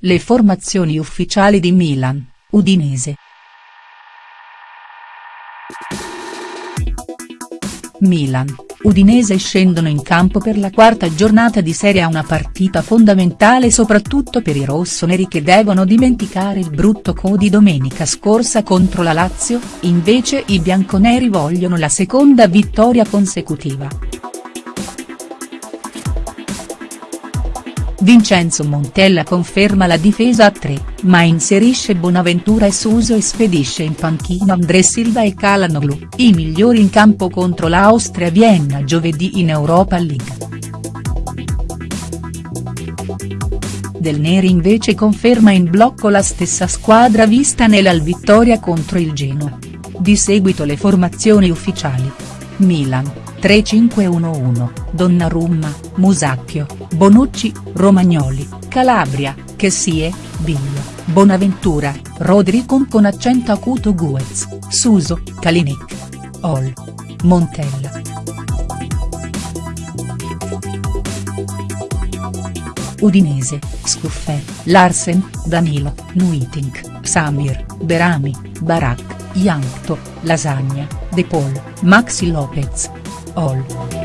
Le formazioni ufficiali di Milan, Udinese. Milan, Udinese scendono in campo per la quarta giornata di Serie A una partita fondamentale soprattutto per i rossoneri che devono dimenticare il brutto co di domenica scorsa contro la Lazio, invece i bianconeri vogliono la seconda vittoria consecutiva. Vincenzo Montella conferma la difesa a tre, ma inserisce Bonaventura e Suso e spedisce in panchina André Silva e Calanoglu, i migliori in campo contro l'Austria Vienna giovedì in Europa League. Del Neri invece conferma in blocco la stessa squadra vista nella vittoria contro il Genoa. Di seguito le formazioni ufficiali. Milan, 3-5-1-1, Donnarumma, Musacchio, Bonucci, Romagnoli, Calabria, Chessie, Biglio, Bonaventura, Rodri con accento acuto Guez, Suso, Kalinic. Ol. Montella. Udinese, Scuffè, Larsen, Danilo, Nuitink, Samir, Berami, Barak, Yankto, Lasagna, De Paul, Maxi Lopez all.